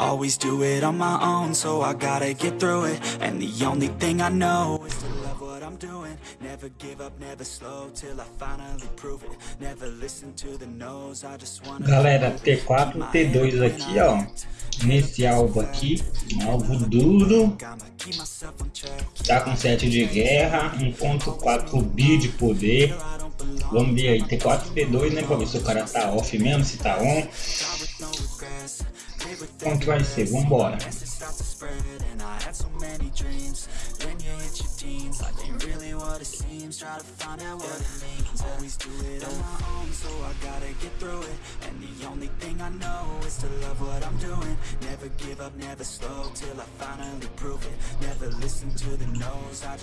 Always do it on my own, so I gotta get through it. And the only thing I know is to love what I'm doing. Never give up, never slow till I finally prove it. Never listen to the no's, I just wanna. Galera, T4, T2 aqui, ó. Nesse alvo aqui, um alvo duro. Tá com 7 de guerra, 1.4 bi de poder. Vamos ver aí, T4 T2, né? Pra ver se o cara tá off mesmo, se tá on. Como que vai ser? Vambora.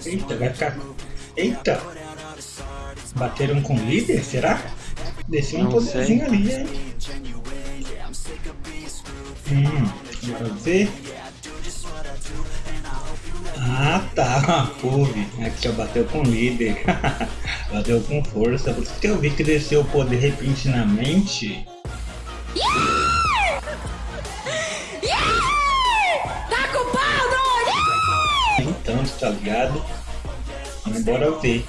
Eita, vai ficar... Eita! Bateram com o líder, será? Desceu um poderzinho ali, hein? Hum, bora ver. Ah tá, Pove. Aqui ó, bateu com líder. bateu com força. Por isso que eu vi que desceu o poder repentinamente. Yeah! Tá tá ligado? Mas bora ver.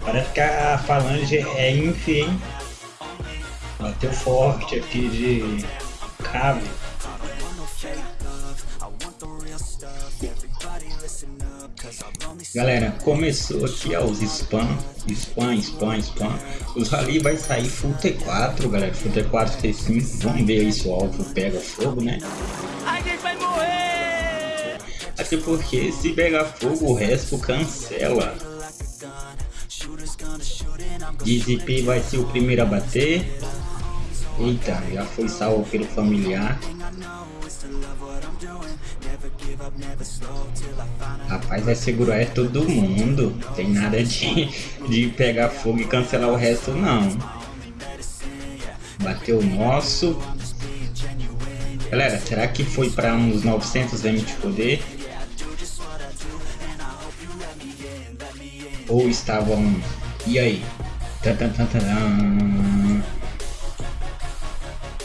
Parece que a falange é hein? Bateu forte aqui de Galera, começou aqui ó, os spam, spam, spam, spam. Os rally vai sair full T4, galera, full T4, T5. Vamos ver aí se o alvo pega fogo, né? A gente vai morrer! Até porque se pegar fogo o resto cancela. DZP vai ser o primeiro a bater. Eita, já foi salvo pelo familiar. Rapaz, vai segurar é todo mundo. Tem nada de, de pegar fogo e cancelar o resto, não. Bateu o nosso. Galera, será que foi para uns 900 M de poder? Ou estavam... E aí?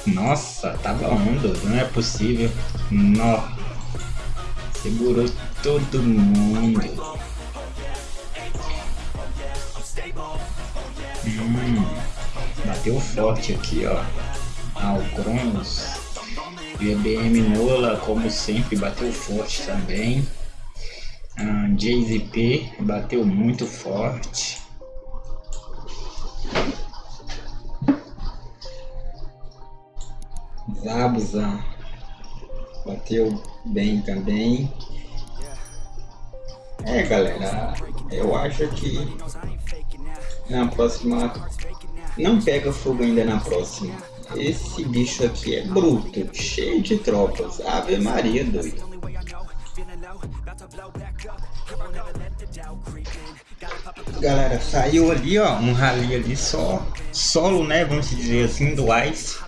Nossa, tava onda, não é possível. Nó. Segurou todo mundo. Hum, bateu forte aqui, ó. Ah, o Cronos. GBM Nola, como sempre, bateu forte também. Ah, JZP bateu muito forte. Zabuza bateu bem também. É galera, eu acho que na próxima não pega fogo ainda na próxima. Esse bicho aqui é bruto, cheio de tropas. Ave Maria, doido. Galera, saiu ali, ó, um rally ali só, solo, né, vamos dizer assim, do Ice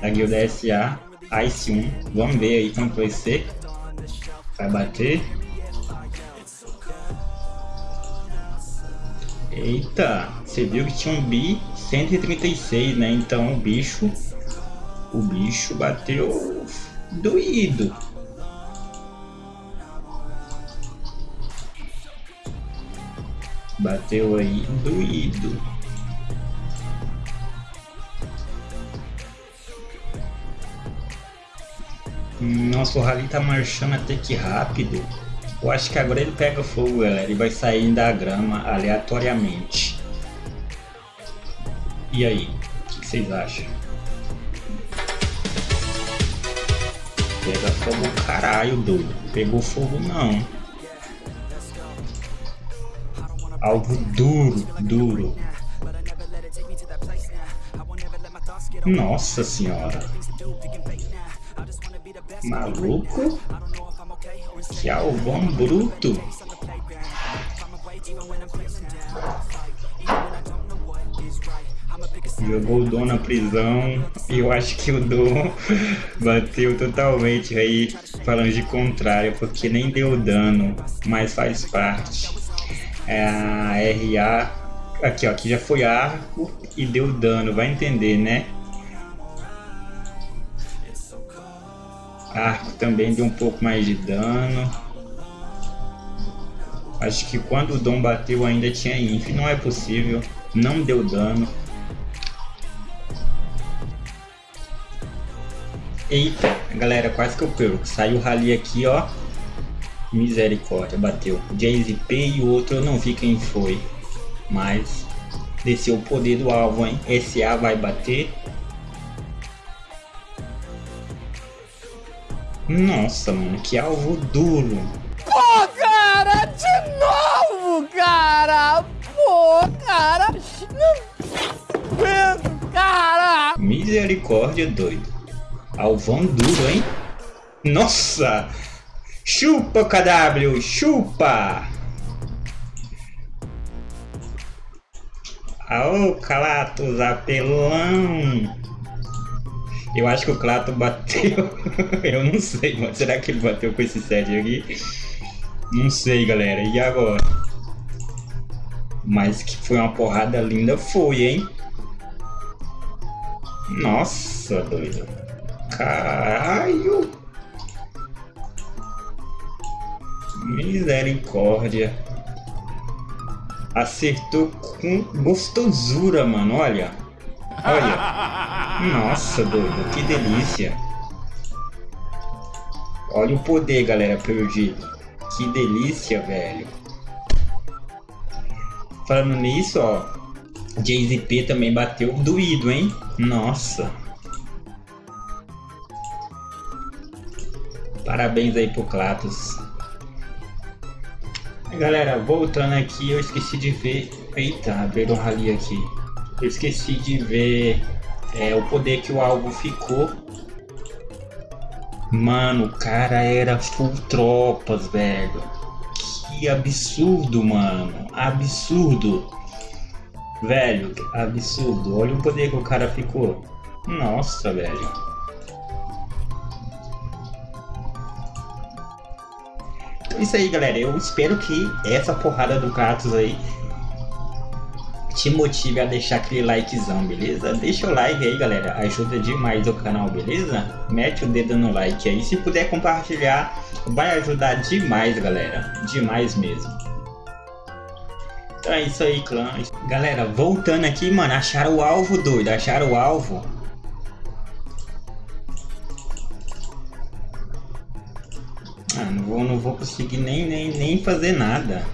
da guilda SA Ice 1. Vamos ver aí como vai ser. Vai bater. Eita, você viu que tinha um bi 136, né? Então o bicho, o bicho bateu doído. Bateu aí doído. Nossa, o rally tá marchando até que rápido. Eu acho que agora ele pega fogo, galera. Ele vai sair da grama aleatoriamente. E aí? O que, vocês acham? Pega fogo caralho, doido. Pegou fogo não. Algo duro, duro. Nossa senhora. Maluco? Que alvão bruto. Jogou o Dom na prisão e eu acho que o Dom bateu totalmente aí, falando de contrário, porque nem deu dano, mas faz parte. É a RA, aqui ó, aqui já foi arco e deu dano, vai entender né? Arco também deu um pouco mais de dano. Acho que quando o Dom bateu ainda tinha Inf. Não é possível. Não deu dano. Eita, galera, quase que eu perco. Saiu o rally aqui, ó. Misericórdia, bateu. JZP e o outro eu não vi quem foi. Mas desceu o poder do alvo, hein? SA vai bater. Nossa, mano, que alvo duro. Pô, cara, de novo, cara. Pô, cara. Não cara. Misericórdia, doido. Alvão duro, hein? Nossa! Chupa, KW, chupa! Aô, Clatos, apelão! Eu acho que o Clato bateu. eu não sei, mano. Será que ele bateu com esse set aqui? Não sei, galera. E agora? Mas que foi uma porrada linda, foi, hein? Nossa, doido. Caralho! Misericórdia. Acertou com gostosura, mano. Olha. Olha. Nossa, doido. Que delícia. Olha o poder, galera, perdido. Que delícia, velho. Falando nisso, ó. JZP também bateu doído, hein? Nossa. Parabéns aí pro Clatos. Galera, voltando aqui, eu esqueci de ver... Eita, abriram um rally aqui. Eu esqueci de ver é, o poder que o alvo ficou. Mano, o cara era full tropas, velho. Que absurdo, mano. Absurdo. Velho, absurdo. Olha o poder que o cara ficou. Nossa, velho. Então é isso aí, galera. Eu espero que essa porrada do Kratos aí te motive a deixar aquele likezão, beleza? Deixa o like aí, galera. Ajuda demais o canal, beleza? Mete o dedo no like aí. Se puder compartilhar, vai ajudar demais, galera. Demais mesmo. Então é isso aí, clã. Galera, voltando aqui, mano. Acharam o alvo, doido. Acharam o alvo. Ah, não vou, não vou conseguir nem, nem, nem fazer nada.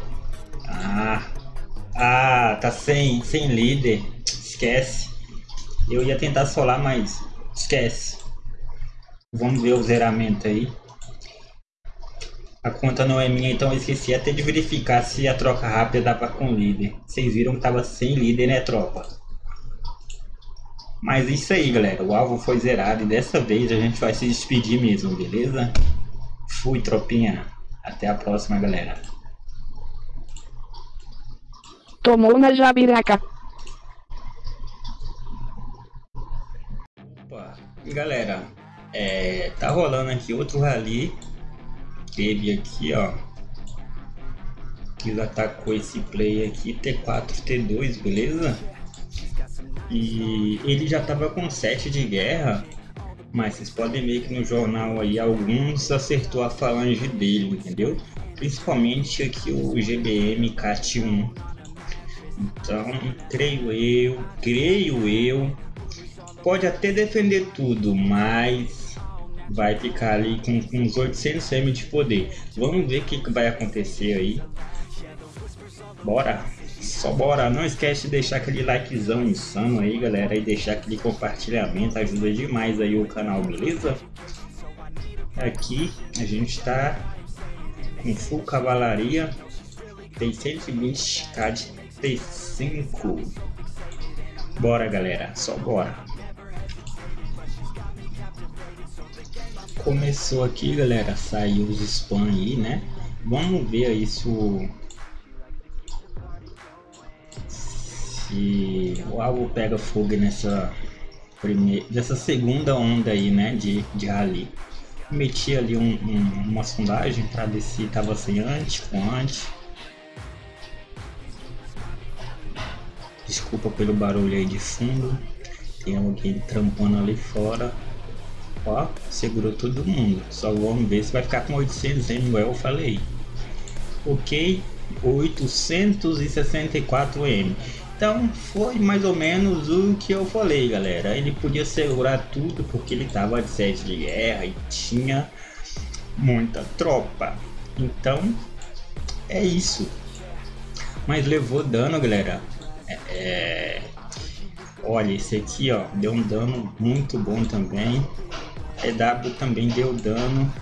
Ah, tá sem, sem líder. Esquece. Eu ia tentar solar, mas esquece. Vamos ver o zeramento aí. A conta não é minha, então eu esqueci até de verificar se a troca rápida dava com líder. Vocês viram que tava sem líder, né, tropa? Mas isso aí, galera. O alvo foi zerado e dessa vez a gente vai se despedir mesmo, beleza? Fui, tropinha. Até a próxima, galera. Tomou na jabiraca. Opa. Galera, é, tá rolando aqui outro rally. Teve aqui, ó. Que atacou esse play aqui, T4, T2, beleza? E ele já tava com 7 de guerra. Mas vocês podem ver que no jornal aí alguns acertou a falange dele, entendeu? Principalmente aqui o GBM CAT1 então, creio eu, creio eu, pode até defender tudo, mas vai ficar ali com, com uns 800 M de poder. Vamos ver o que, que vai acontecer aí. Bora! Só bora! Não esquece de deixar aquele likezão insano aí, galera, e deixar aquele compartilhamento, ajuda demais aí o canal, beleza? Aqui a gente está com full cavalaria, tem 120k de 35. Bora, galera. Só bora. Começou aqui, galera. Saiu os spam aí, né? Vamos ver aí se o... Se o alvo pega fogo nessa primeira, dessa segunda onda aí, né, de, de rally. Meti ali um, um, uma sondagem para ver se tava sem antes, com antes. Desculpa pelo barulho aí de fundo. Tem alguém trampando ali fora. Ó, segurou todo mundo. Só vamos ver se vai ficar com 800 M, igual eu falei. Ok, 864 M. Então foi mais ou menos o que eu falei, galera. Ele podia segurar tudo porque ele tava de sede de guerra e tinha muita tropa. Então é isso. Mas levou dano, galera. É... olha, esse aqui, ó, deu um dano muito bom também. EW também deu dano.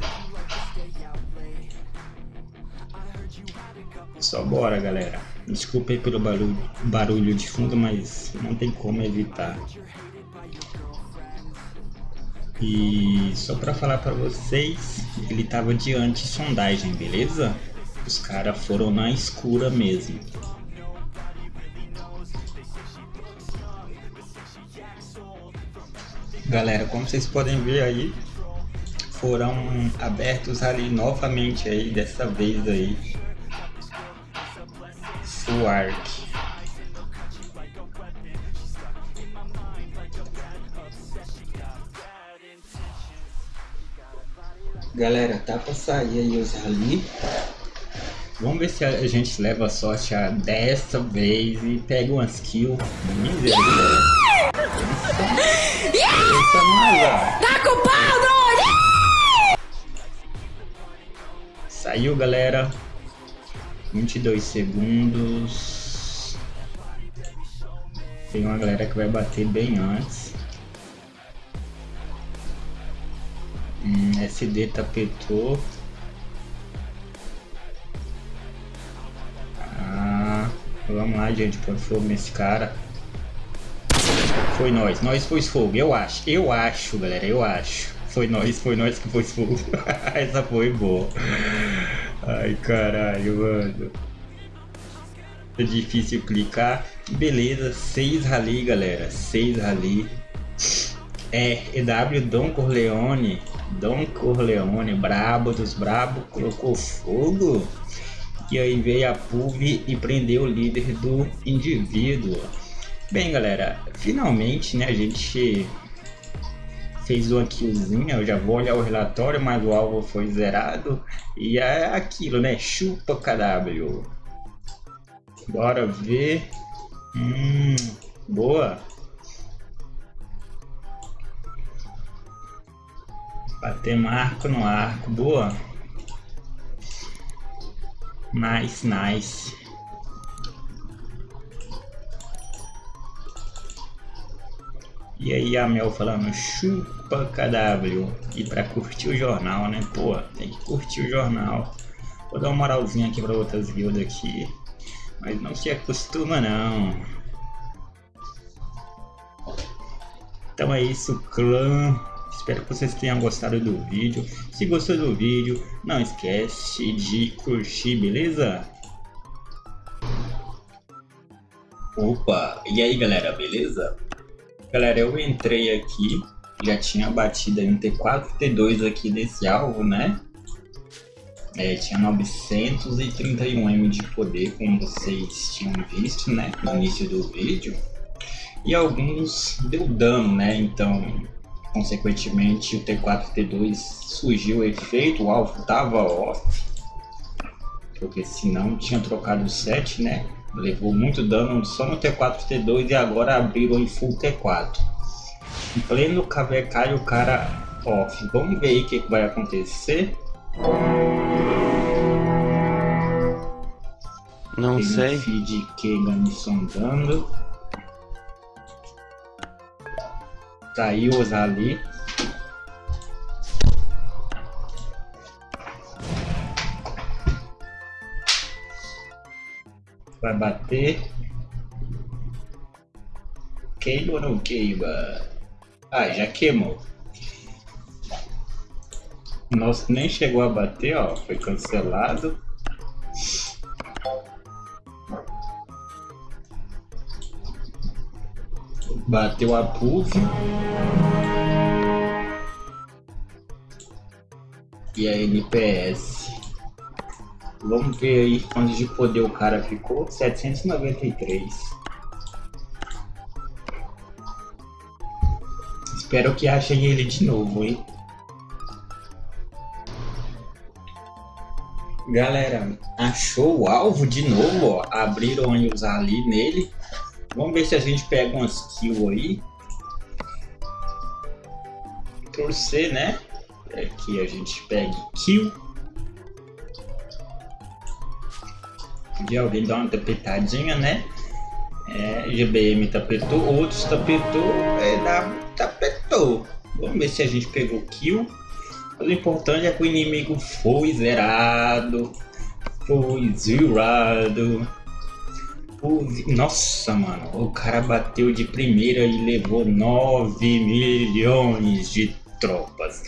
Só bora, galera. Desculpa aí pelo barulho, barulho de fundo, mas não tem como evitar. E só para falar para vocês, ele tava de anti-sondagem, beleza? Os caras foram na escura mesmo. Galera, como vocês podem ver aí, foram abertos ali novamente aí, dessa vez aí, arc. Galera, tá pra sair aí os rally. Vamos ver se a gente leva sorte a dessa vez e pega umas kills. Misericórdia. Galera. 22 segundos. Tem uma galera que vai bater bem antes. Hum, SD tapetou. Ah, vamos lá, gente, pôr fogo nesse cara. Foi nós, nós foi fogo, eu acho, eu acho, galera, eu acho. Foi nós, foi nós que foi fogo. Essa foi boa. Ai, caralho, mano. É difícil clicar. Beleza, 6 rally, galera. 6 rally. É, EW Don Corleone. Don Corleone, brabo dos brabo, colocou fogo. E aí veio a PUV e prendeu o líder do indivíduo. Bem, galera, finalmente, né, a gente fez uma killzinha, eu já vou olhar o relatório, mas o alvo foi zerado. E é aquilo, né, chupa KW. Bora ver. Hum, boa. Bater marco no arco, boa. Nice, nice. E aí a Mel falando chupa KW. E pra curtir o jornal, né? Pô, tem que curtir o jornal. Vou dar uma moralzinha aqui pra outras guildas aqui. Mas não se acostuma não. Então é isso, clã. Espero que vocês tenham gostado do vídeo. Se gostou do vídeo, não esquece de curtir, beleza? Opa, e aí galera, beleza? Galera, eu entrei aqui, já tinha batido um T4, T2 aqui desse alvo, né? É, tinha 931M de poder, como vocês tinham visto, né? No início do vídeo. E alguns deu dano, né? Então, consequentemente, o T4 T2 surgiu o efeito, o alvo tava off. Porque senão tinha trocado o set, né? Levou muito dano só no T4 T2 e agora abriram em full T4. Em pleno KVK o cara off. Vamos ver aí o que, que vai acontecer. Não Tem sei. Um feed Kegan me sondando. Saiu os ali. Vai bater. Queima ou não queima? Ah, já queimou. Nossa, nem chegou a bater, ó. Foi cancelado. Bateu a puff. E a NPS. Vamos ver aí quantos de poder o cara ficou. 793. Espero que achem ele de novo, hein? Galera, achou o alvo de novo, ó. Abriram usar ali nele. Vamos ver se a gente pega umas kills aí. Torcer, né? É que a gente pegue kill. De alguém dar uma tapetadinha, né? É, GBM tapetou, outros tapetou, é, tapetou. Vamos ver se a gente pegou kill. Mas o importante é que o inimigo foi zerado. Foi zerado. Nossa, mano. O cara bateu de primeira e levou 9 milhões de tropas.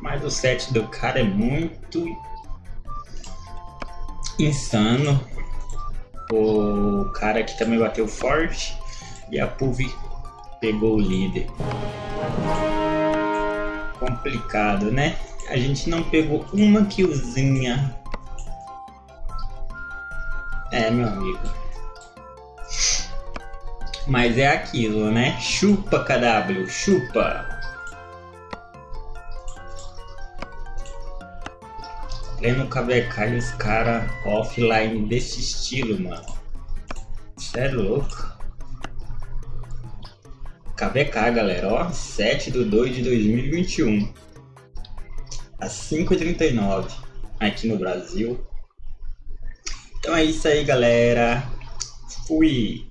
Mas o set do cara é muito insano. O cara que também bateu forte. E a Puvi pegou o líder. Complicado, né? A gente não pegou uma killzinha. É, meu amigo. Mas é aquilo, né? Chupa, KW, chupa. Pleno KVK e os caras offline desse estilo, mano. Isso é louco. KVK, galera, ó. 7 de 2 de 2021 às 5h39 aqui no Brasil. Então é isso aí, galera. Fui!